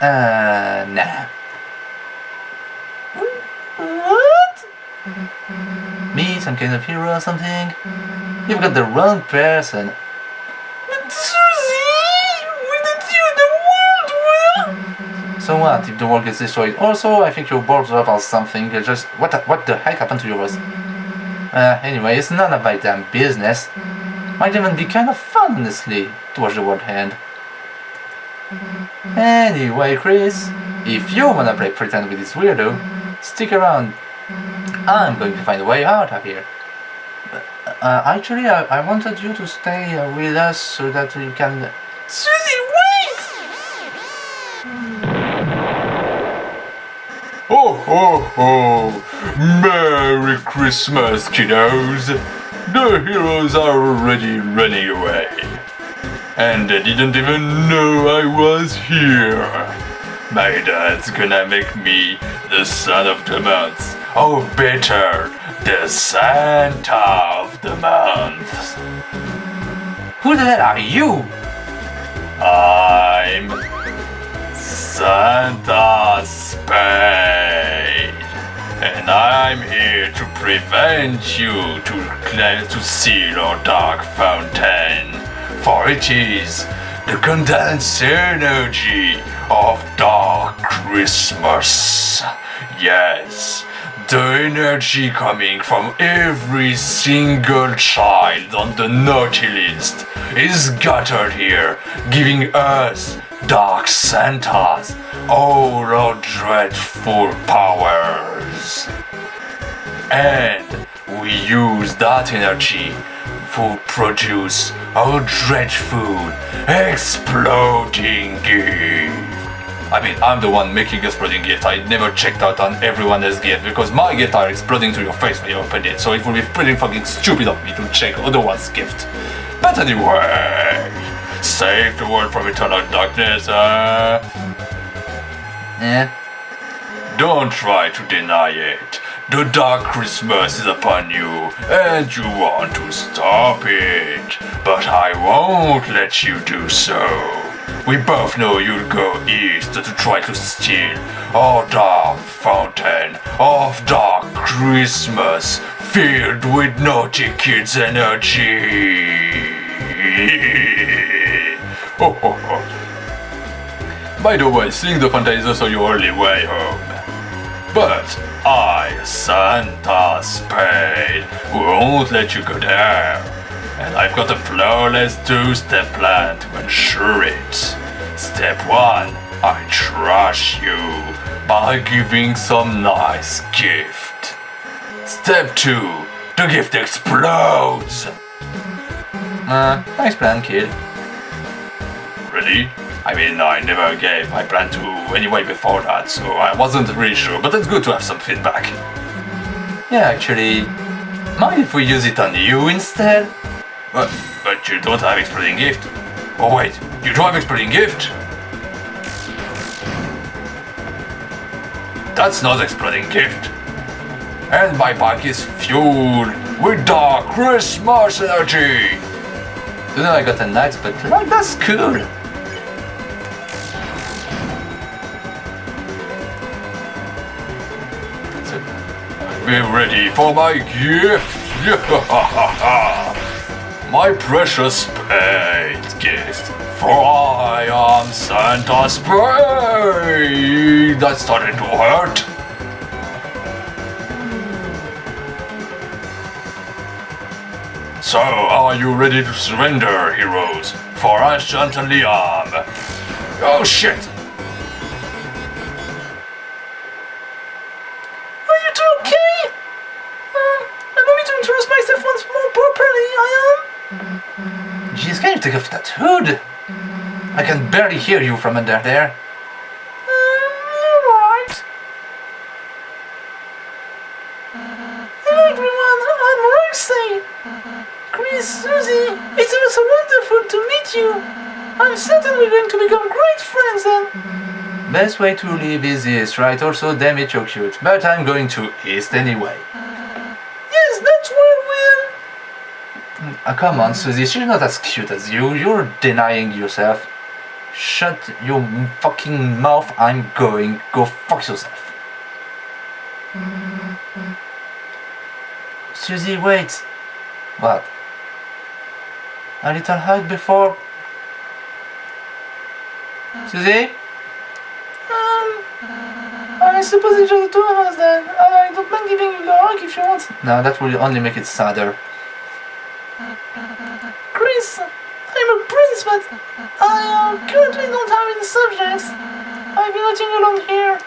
Uh, nah. What? Me, some kind of hero or something? You've got the wrong person. But Susie, wouldn't you the world will? So what if the world gets destroyed? Also, I think you're bored up or something. You're just what? The, what the heck happened to your voice? Uh, anyway, it's none of my damn business. Might even be kind of fun, honestly, to watch the world end. Anyway, Kris, if you wanna play pretend with this weirdo, stick around. I'm going to find a way out of here. Uh, actually, I, I wanted you to stay uh, with us so that you can. Susie, wait! Ho ho ho! Merry Christmas, kiddos! The heroes are already running away. And they didn't even know I was here. My dad's gonna make me the son of the month. Or better, the Santa of the month. Who the hell are you? I'm Santa Spade, and I'm here to prevent you to to seal our dark fountain, for it is the condensed energy of dark Christmas. Yes. The energy coming from every single child on the naughty list is gathered here, giving us, Dark Santas, all our dreadful powers. And we use that energy to produce our dreadful, exploding gift. I mean, I'm the one making exploding gift. I never checked out on everyone else's gift because my gift are exploding to your face when you open it. So it would be pretty fucking stupid of me to check other one's gift. But anyway, save the world from eternal darkness. Uh, Eh? don't try to deny it. The dark Christmas is upon you, and you want to stop it. But I won't let you do so. We both know you'll go east to try to steal our dark fountain of dark Christmas filled with naughty kids' energy. Ho. By the way, seeing the fountain is also your only way home. But I, Santa Spade, won't let you go there. And I've got a flawless two-step plan to ensure it. Step one, I trash you by giving some nice gift. Step two, the gift explodes. Uh, nice plan, kid. Really? I mean, I never gave my plan to anyway before that, so I wasn't really sure, but it's good to have some feedback. Mm-hmm. Yeah, actually, mind if we use it on you instead? But, but you don't have exploding gift. Oh wait, you don't have exploding gift? That's not exploding gift. And my bike is fueled with dark Christmas energy. You know I got a nice but like that's cool. Be ready for my gift. my precious spade gift. For I am Santa Spade. That started to hurt. So, are you ready to surrender, heroes? For I certainly am. Oh shit! I can barely hear you from under there. Um, alright. Hello everyone, I'm Roxy. Kris, Susie, it was so wonderful to meet you. I'm certain we're going to become great friends and... Best way to leave is east, right? Also, damn it, you're cute. But I'm going to east anyway. Yes, that's where we'll... Ah, come on, Susie, she's not as cute as you. You're denying yourself. Shut your fucking mouth. I'm going. Go fuck yourself. Susie, wait. What? A little hug before. Susie? Um, I suppose it's just the two of us then. I don't mind giving you a hug if you want. No, that will only make it sadder. Kris, I'm a prince, but I uh, currently don't have any subjects. I've been waiting alone here.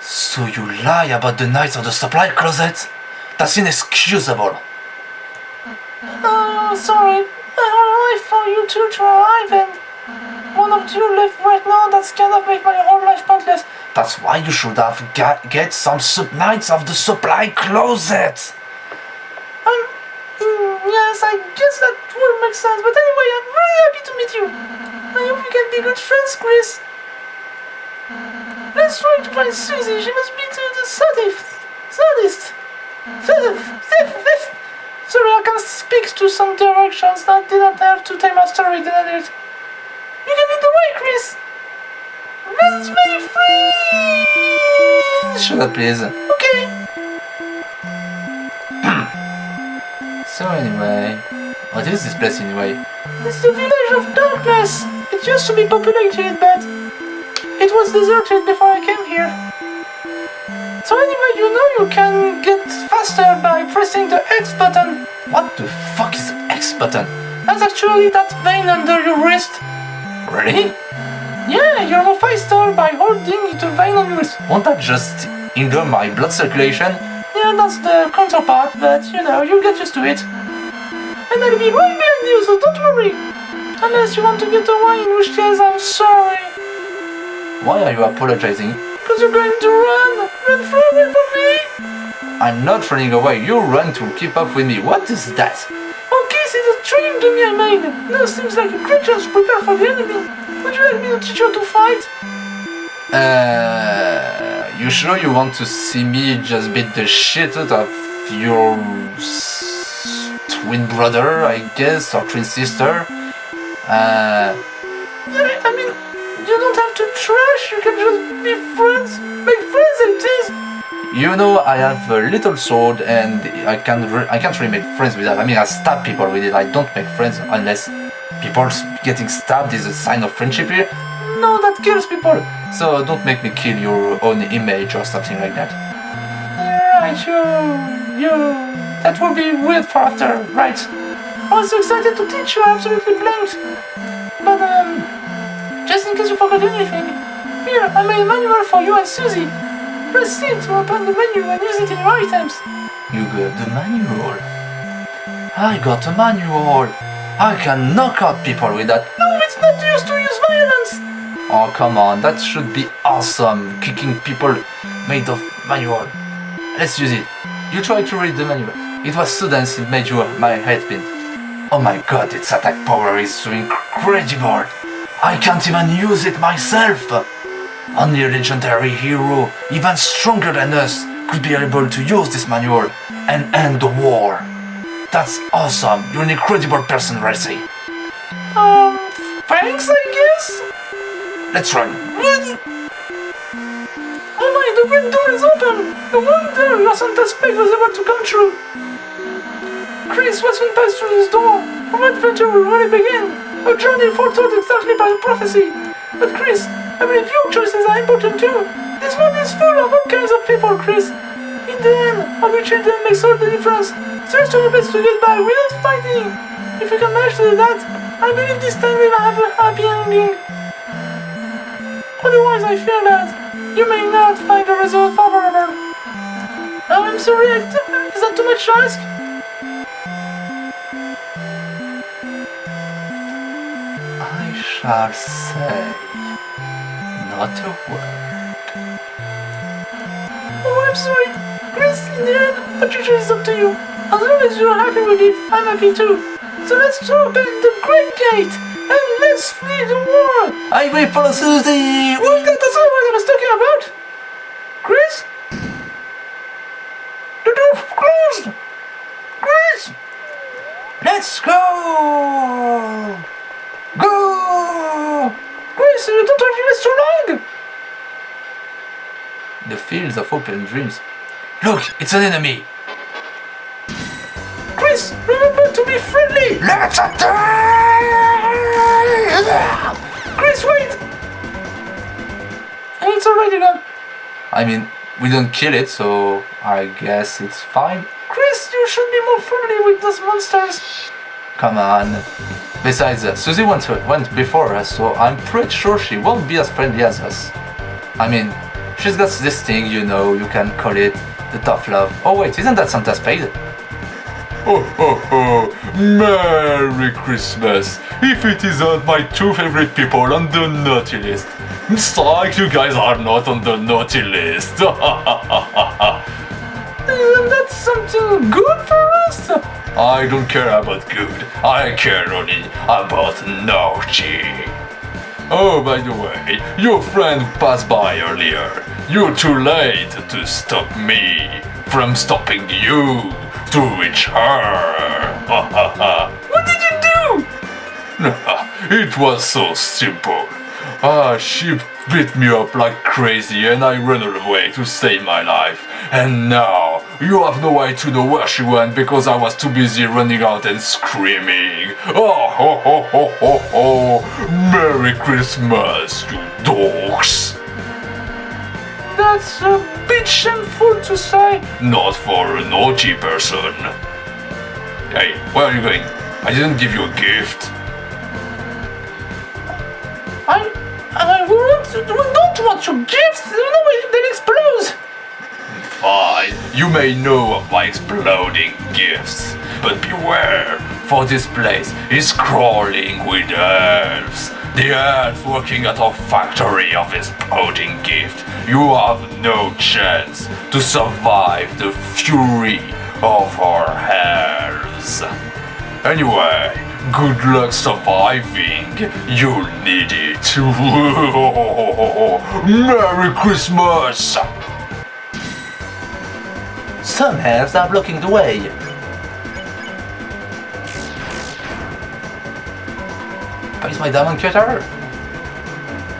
So you lie about the night of the supply closet? That's inexcusable. Uh, sorry. I have a life for you two to arrive and one of you left right now that's of make my whole life pointless. That's why you should have got, get some sub nights of the supply closet. Yes, I guess that would make sense, but anyway, I'm really happy to meet you. I hope we can be good friends, Kris. Let's try to find Susie. She must be to the sadist. Sadist. Sorry, I can speak to some directions. I didn't have to tell my story, did I? Did. You can lead the way, Kris. Let's make friends. Shut up, please. Okay. So anyway, oh, what is this place anyway? It's the village of darkness. It used to be populated, but it was deserted before I came here. So anyway, you know you can get faster by pressing the X button. What the fuck is the X button? That's actually that vein under your wrist. Really? Yeah, you're faster by holding the vein on your wrist. Won't that just hinder my blood circulation? Yeah, that's the counterpart, but you know, you'll get used to it. And I'll be right behind you, so don't worry. Unless you want to get away, in which case I'm sorry. Why are you apologizing? Because you're going to run! Run far away from me! I'm not running away, you run to keep up with me. What is that? Okay, this is a training dummy I made. Now seems like a chance to prepare for the enemy. Would you like me to teach you to fight? Uh, you sure you want to see me just beat the shit out of your twin brother, I guess, or twin sister? Uh, I mean, you don't have to trash, you can just be friends. Make friends it is. you know, I have a little sword, and I can re- I can't really make friends with that. I mean, I stab people with it. I don't make friends unless people getting stabbed is a sign of friendship here. No, that kills people. So don't make me kill your own image or something like that. Right, you, you. That will be weird for after, right? I was so excited to teach you, I absolutely blanked. But, um, just in case you forgot anything, here, I made a manual for you and Susie. Press C to open the menu and use it in your items. You got the manual. I got a manual. I can knock out people with that. No, it's not used to use violence. Oh, come on, that should be awesome. Kicking people made of manual. Let's use it. You try to read the manual. It was so dense it made you my head spin. Oh my god, its attack power is so incredible. I can't even use it myself. Only a legendary hero, even stronger than us, could be able to use this manual and end the war. That's awesome. You're an incredible person, Ralsei. Um, thanks, I. Let's run. Oh my, the red door is open! The No wonder your Santa Spade was able to come true! Kris, once we pass through this door, our adventure will really begin! A journey foretold exactly by prophecy! But Kris, I believe your choices are important too! This world is full of all kinds of people, Kris! In the end, treat them makes all the difference! So let's do our best to get by without fighting! If we can manage to do that, I believe this time we will have a happy ending! Otherwise, I fear that you may not find the result favorable. Oh, I'm sorry, is that too much to ask? I shall say not a word. Oh, I'm sorry. Kris, in the end, the is up to you. As long as you're happy with it, I'm happy too. So let's talk open the Great Gate is freedom war! I wait for Susie! What is that the same I was talking about? Kris? The door closed! Kris! Let's go! Go! Kris, you don't have us too long! The fields of open dreams. Look, it's an enemy! Kris, remember to be friendly! Let's attack! Kris, wait! It's already gone. I mean, we don't kill it, so I guess it's fine. Kris, you should be more friendly with those monsters. Come on. Besides, uh, Susie went, went before us, so I'm pretty sure she won't be as friendly as us. I mean, she's got this thing, you know, you can call it the tough love. Oh wait, isn't that Santa Spade? Ho ho ho! Merry Christmas! If it isn't uh, my two favorite people on the naughty list. It's like you guys are not on the naughty list. Isn't that something good for us? I don't care about good. I care only about naughty. Oh, by the way, your friend passed by earlier. You're too late to stop me from stopping you to reach her. What did you do? it was so simple. Ah, she beat me up like crazy and I ran away to save my life. And now, you have no way to know where she went because I was too busy running out and screaming. Oh, ho, ho, ho, ho, ho. Merry Christmas, you dogs. That's a bit shameful to say. Not for a naughty person. Hey, where are you going? I didn't give you a gift. I, I won't, we don't want your gifts. No, they'll explode. Fine, you may know of my exploding gifts, but beware, for this place is crawling with elves. The Earth working at our factory of exploding gift. You have no chance to survive the fury of our elves. Anyway, good luck surviving. You'll need it. Merry Christmas! Some elves are blocking the way. Face my diamond cutter!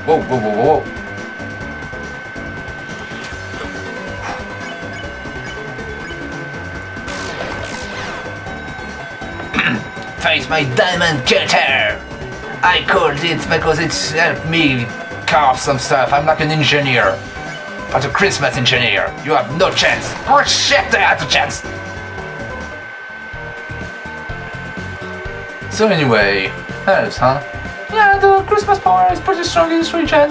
Whoa, whoa, whoa, whoa, whoa. Face my diamond cutter! I called it because it's helped me carve some stuff. I'm like an engineer. But a Christmas engineer, you have no chance. Oh shit, I had a chance! So anyway, elves, huh? Yeah, the Christmas power is pretty strong in this region.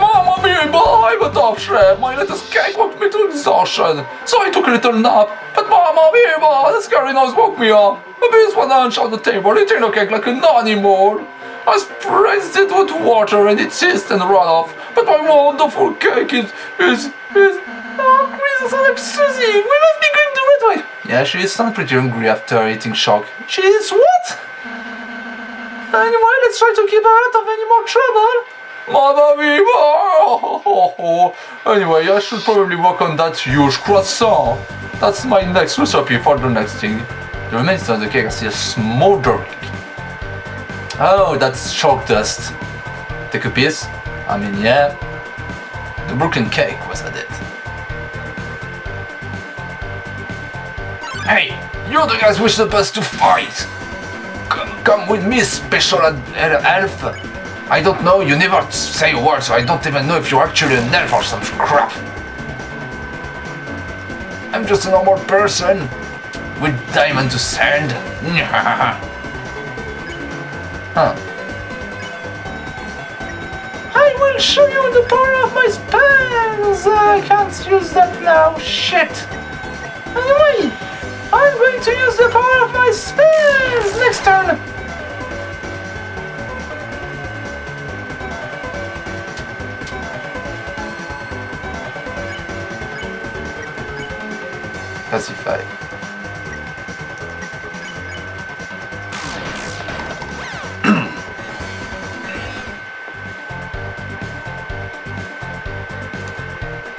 Mamma mia, I'm a. My little cake woke me to exhaustion. So I took a little nap. But Mamma mia, the scary noise woke me up. A beast went lunch on the table, eating a cake like a an animal. I spritzed it with water and it hissed and ran off. But my wonderful cake is, is, is... Oh, Kris, I'm Susie. We must be going the right way. Yeah, she sounded pretty hungry after eating shock. She's what? Anyway, let's try to keep out of any more trouble. Mamma oh. Anyway, I should probably work on that huge croissant. That's my next recipe for the next thing. The remains of the cake are still smoldering. Oh, that's chalk dust. Take a piece. I mean, yeah. The broken cake was it. Hey, you're the guys we're supposed to fight. Come, with me, special ad- uh, elf. I don't know, you never say a word, so I don't even know if you're actually an elf or some crap. I'm just a normal person with diamond to sand. huh. I will show you the power of my spells. I can't use that now. Shit. Anyway, I'm going to use the power of my spells next turn.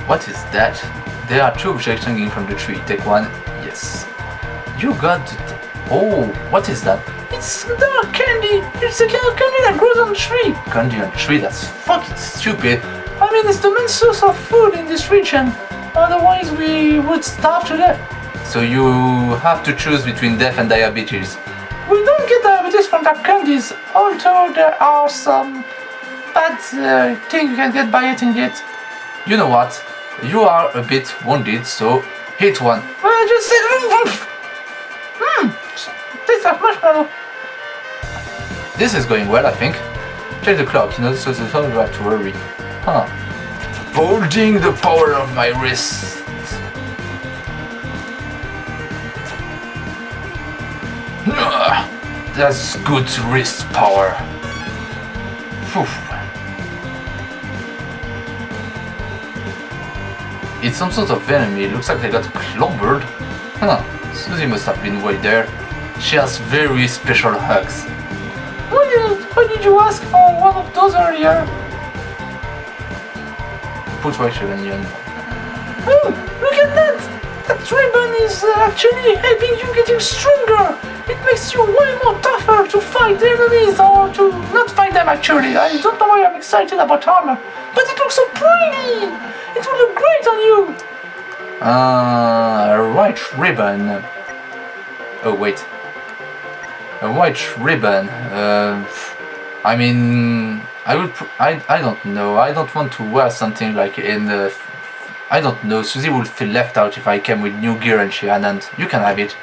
What is that? There are two objects hanging from the tree. Take one. Yes. You got. The oh, what is that? It's dark candy. It's the kind of candy that grows on a tree. Candy on the tree. That's fucking stupid. I mean, it's the main source of food in this region. Otherwise, we would starve to death. So you have to choose between death and diabetes. We don't get diabetes from dark candies, although there are some bad uh, things you can get by eating it. You know what? You are a bit wounded, so hit one. Well, I just said, hmm, tastes like marshmallow. This is going well, I think. Check the clock, you know, so so you have to worry. Huh. Holding the power of my wrist. Ah, That's good wrist power. It's some sort of enemy. It looks like they got clobbered. Huh. Susie must have been way there. She has very special hugs. Why did, why did you ask for one of those earlier? Put right Onion. Oh, look at that! That ribbon is uh, actually helping you getting stronger. It makes you way more tougher to fight enemies or to not fight them actually. I don't know why I'm excited about armor, but it looks so pretty. It will look great on you. Uh, a white ribbon. Oh wait. A white ribbon. Uh, I mean, I would. I I don't know. I don't want to wear something like in the. I don't know. Susie would feel left out if I came with new gear and she hadn't. You can have it.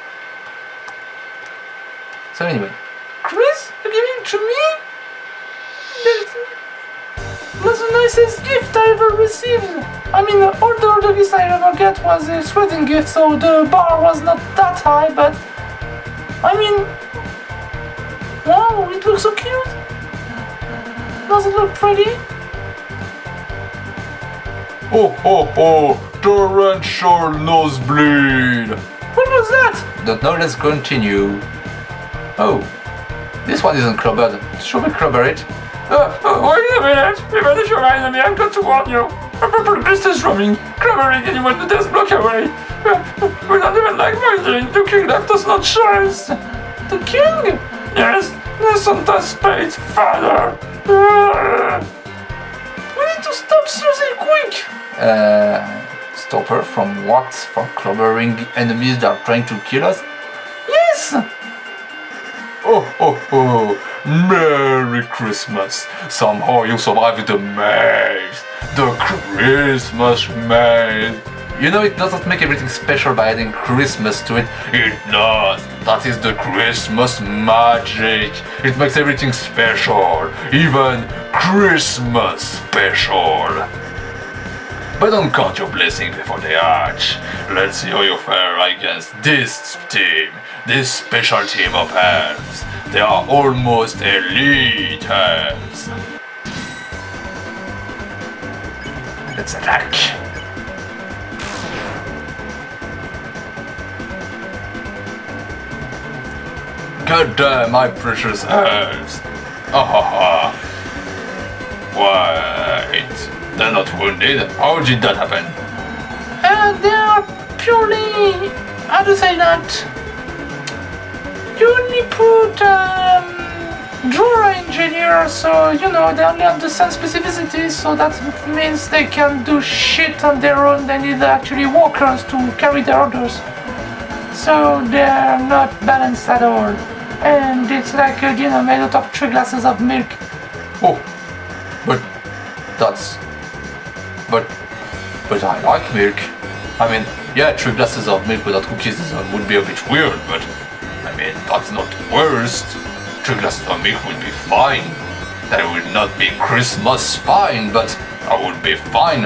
So anyway, Kris, you're giving it to me? That was the nicest gift I ever received. I mean, all the other gifts I ever get was a sweating gift, so the bar was not that high, but I mean, wow, it looks so cute. Does it look pretty? Oh ho ho! Torrential nosebleed! What was that? don't know. Let's continue. Oh, this one isn't clobbered. Should we clobber it? Uh, uh, wait a minute! Even if you're an enemy, I've got to warn you! A purple beast is roaming, clobbering anyone that does block away! Uh, we don't even like murdering, the king left us no choice! The king? Yes, the Santa Spade's father! We need to stop Susie quick. Uh, stop her from what? From clobbering enemies that are trying to kill us? Yes. oh ho ho! Merry Christmas! Somehow you survived the maze! The Christmas maze! You know it doesn't make everything special by adding Christmas to it. It does! That is the Christmas magic! It makes everything special! Even Christmas special! But don't count your blessings before they hatch. Let's see how you fare against this team, this special team of elves. They are almost elite elves. Let's attack. God damn, my precious elves! Ah ha ha! Wait, they're not wounded? How did that happen? Uh, they are purely. How to say that? You only put um, drawer engineer, so you know they only understand specificities, so that means they can do shit on their own. They need actually workers to carry their orders. So they're not balanced at all. And it's like a dinner made out of three glasses of milk. Oh, but that's. But. But I like milk. I mean, yeah, three glasses of milk without cookies would be a bit weird, but. I mean, that's not worst. Three glasses of milk would be fine. That would not be Christmas fine, but I would be fine.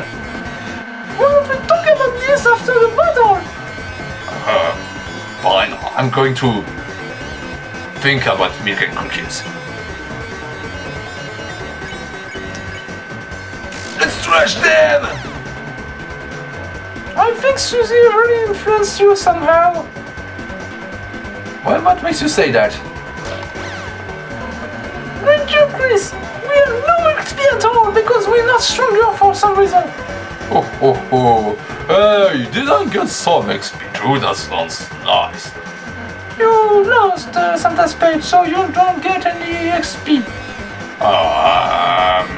Well, we talk about this after the battle. Uh, Fine, I'm going to think about milk and cookies. Let's trash them! I think Susie really influenced you somehow. Well, what makes you say that? Great job, Kris! We have no XP at all because we're not stronger for some reason. oh oh, oh. Hey, did I get some XP too? That sounds nice. You lost uh, Santa Spade, so you don't get any XP. Um,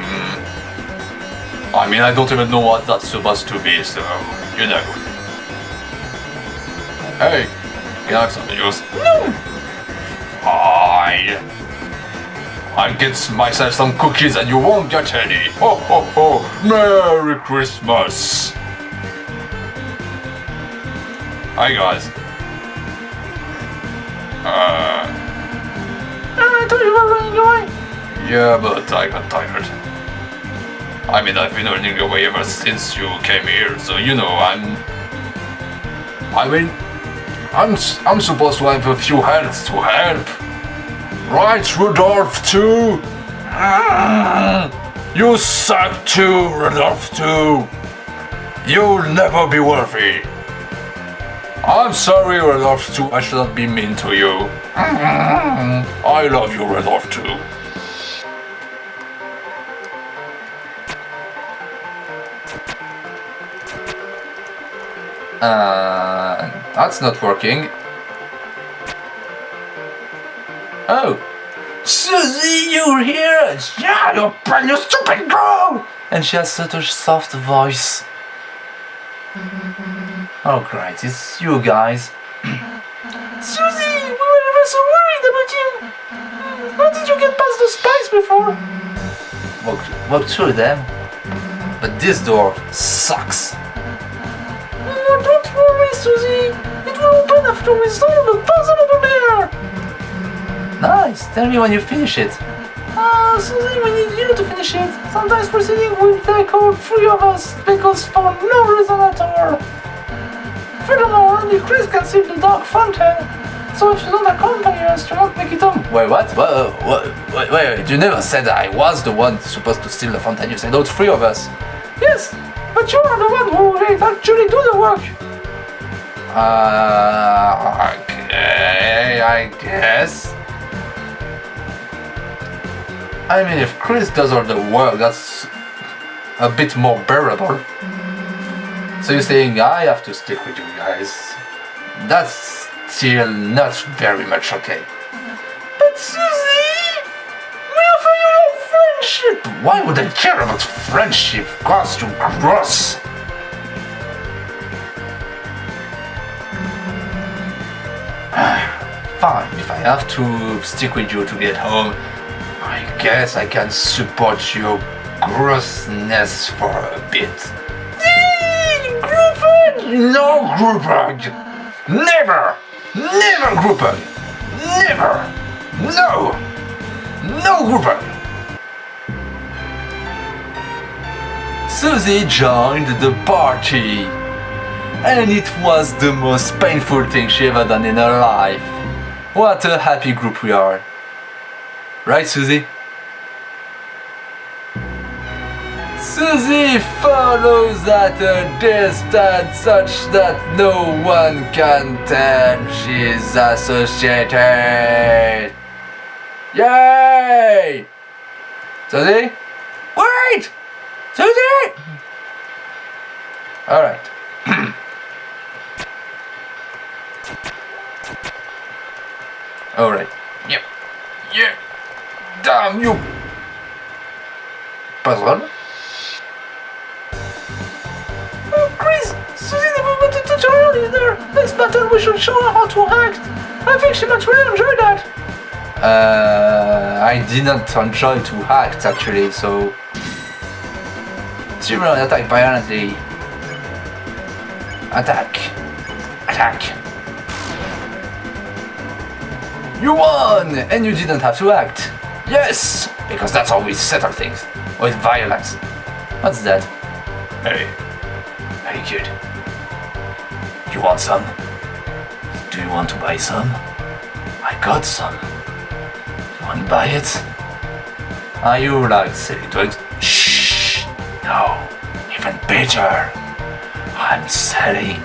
I mean, I don't even know what that's supposed to be, so, you know. Hey, can I have some juice? No! Fine. I'll get myself some cookies and you won't get any. Ho ho ho! Merry Christmas! Hi guys. Uh, I you running away. yeah, but I got tired. I mean, I've been running away ever since you came here, so you know, I'm. I mean, I'm I'm supposed to have a few hands to help. Right, Rudolph too. Mm, You suck too, Rudolph too. You'll never be worthy. I'm sorry, Rudolph too. I should not be mean to you. I love you, Rudolph too. Uh, that's not working. Oh. Susie, you're here! Yeah, you brand new stupid girl! And she has such a soft voice. Oh, great, it's you guys. Susie, we were ever so worried about you. How did you get past the spikes before? Walk, walk through them. But this door sucks. Oh, don't worry, Susie. It will open after we solve the puzzle over there. Nice, tell me when you finish it. Ah, Susie, we need you to finish it. Sometimes proceeding will take all three of us because for no reason at all. Furthermore, only Kris can see the dark fountain. So if you don't accompany us, you won't make it home. Wait, what? What? what wait, wait, wait, you never said I was the one supposed to steal the fountain. You said all three of us. Yes, but you are the one who will actually do the work. Uh, okay, I guess. I mean, if Kris does all the work, that's a bit more bearable. So you're saying I have to stick with you guys? That's still not very much okay. But Susie, we offer you your friendship. Why would I care about friendship? You gross! Fine, if I have to stick with you to get home, I guess I can support your grossness for a bit. Group hug! Never! Never group hug! Never! No! No group hug! Susie joined the party. And it was the most painful thing she ever done in her life. What a happy group we are. Right, Susie? Susie follows at a uh, distance such that no one can tell she's associated. Yay! Susie? Wait! Susie! Alright. Alright. Yep. Yeah. Damn you! Puzzle? Either. Next we should show her how to act. I think she might really enjoy that. Uh, I didn't enjoy to act actually, so. Zero attack violently. Attack. Attack. You won! And you didn't have to act. Yes! Because that's how we settle things. With violence. What's that? Hey, Hey kid. You want some? Want to buy some? I got some. You want to buy it? Are you like selling drugs? Shh! No, even better. I'm selling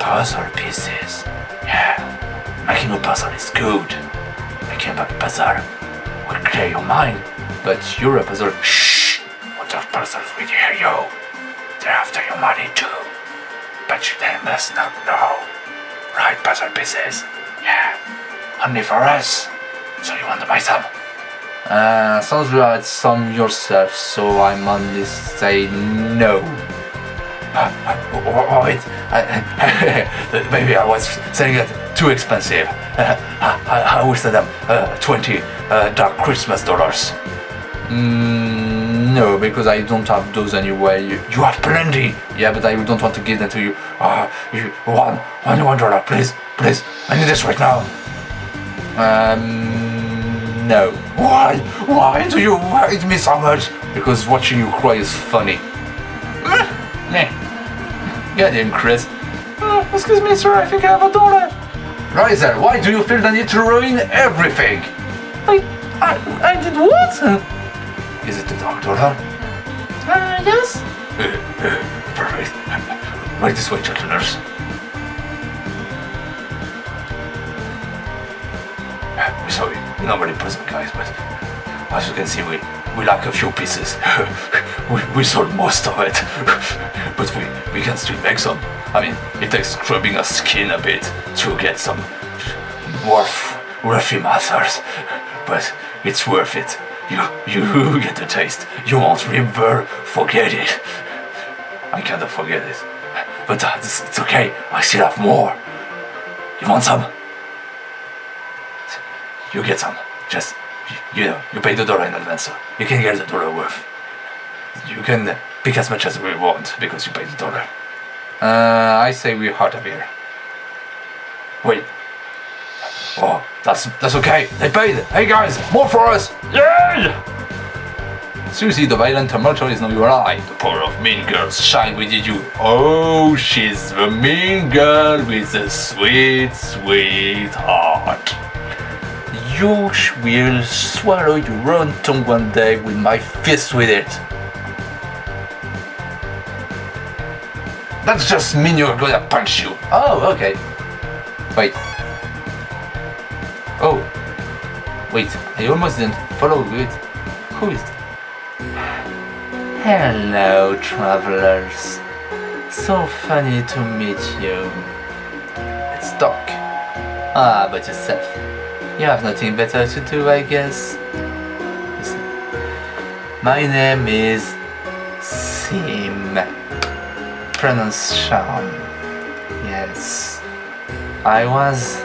puzzle pieces. Yeah, making a puzzle is good. Making a puzzle will clear your mind, but you're a puzzle. Shh! What of puzzles will hear you? They're after your money too. But you they must not know. Right puzzle pieces. Yeah. Only for us. So you want to buy some? Uh, sounds you had some yourself, so I'm only say no. Oh, wait, I, maybe I was saying it too expensive. I, I, I send them uh, 20 uh, dark Christmas dollars. Mm, no, because I don't have those anyway. You, You have plenty. yeah, but I don't want to give them to you. Uh, you, one, one, one dollar, please, please. I need this right now. Um, no. Why? Why do you hate me so much? Because watching you cry is funny. Meh. Get in, Kris. Uh, excuse me, sir, I think I have a dollar. Riser, why do you feel the need to ruin everything? I, I, I did what? Is it the doctor, dollar? Uh, yes? Perfect. Right this way, gentlemen's. We're sorry, we're not very present, guys, but as you can see, we, we lack a few pieces. we, we sold most of it, but we, we can still make some. I mean, it takes scrubbing our skin a bit to get some worth, worthy masters, but it's worth it. You, you get the taste. You won't ever forget it. I cannot forget it. But uh, it's, it's okay. I still have more. You want some? You get some. Just, you, you know, you pay the dollar in advance, so you can get the dollar worth. You can pick as much as we want because you pay the dollar. Uh, I say we're out of here. Wait. Oh, that's that's okay. They paid. Hey guys, more for us. Yay! Susie, the violent tumultuary is now your eye. The power of mean girls shine within you. Oh, she's the mean girl with a sweet, sweet heart. You will swallow your own tongue one day with my fist with it. That's just mean you're gonna punch you. Oh, okay. Wait. Wait, I almost didn't follow it. Who is Hello, travelers. So funny to meet you. Let's talk. Ah, but yourself. You have nothing better to do, I guess. Listen. My name is Seam. Pronounced Sean. Yes. I was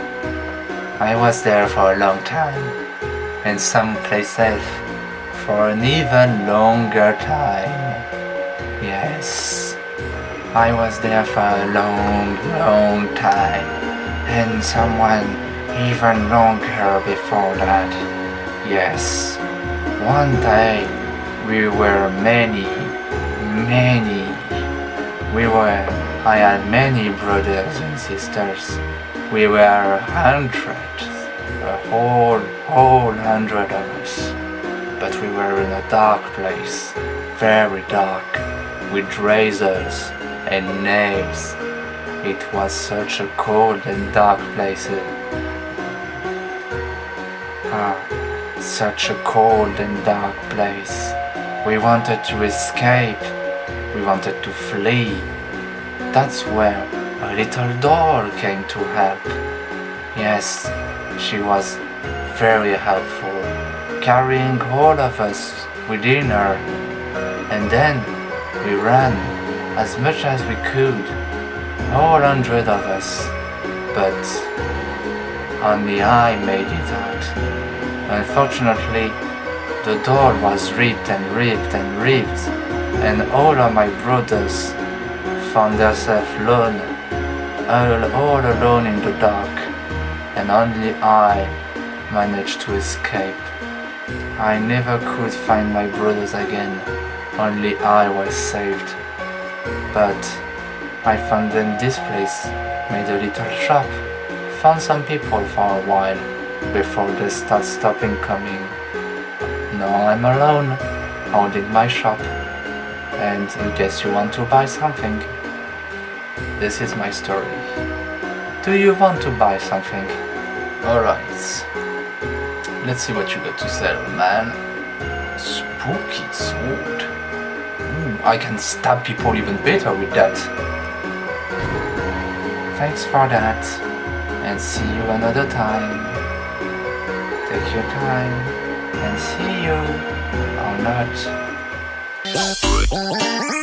I was there for a long time and someplace else for an even longer time. Yes. I was there for a long, long time and someone even longer before that. Yes. One day we were many, many we were, I had many brothers and sisters. We were hundreds, a whole, whole hundred of us. But we were in a dark place, very dark, with razors and nails. It was such a cold and dark place. Ah, such a cold and dark place. We wanted to escape we wanted to flee. That's where a little doll came to help. Yes, she was very helpful, carrying all of us within her. And then we ran as much as we could, all hundred of us. But only I made it out. Unfortunately, the door was ripped and ripped and ripped and all of my brothers found themselves alone, all, all alone in the dark, and only I managed to escape. I never could find my brothers again, only I was saved. But I found them this place, made a little shop, found some people for a while before they start stopping coming. Now I'm alone, holding my shop and in case you want to buy something, this is my story. Do you want to buy something? Alright. Let's see what you got to sell, man. Spooky sword. Ooh, I can stab people even better with that. Thanks for that, and see you another time. Take your time. and see you or not.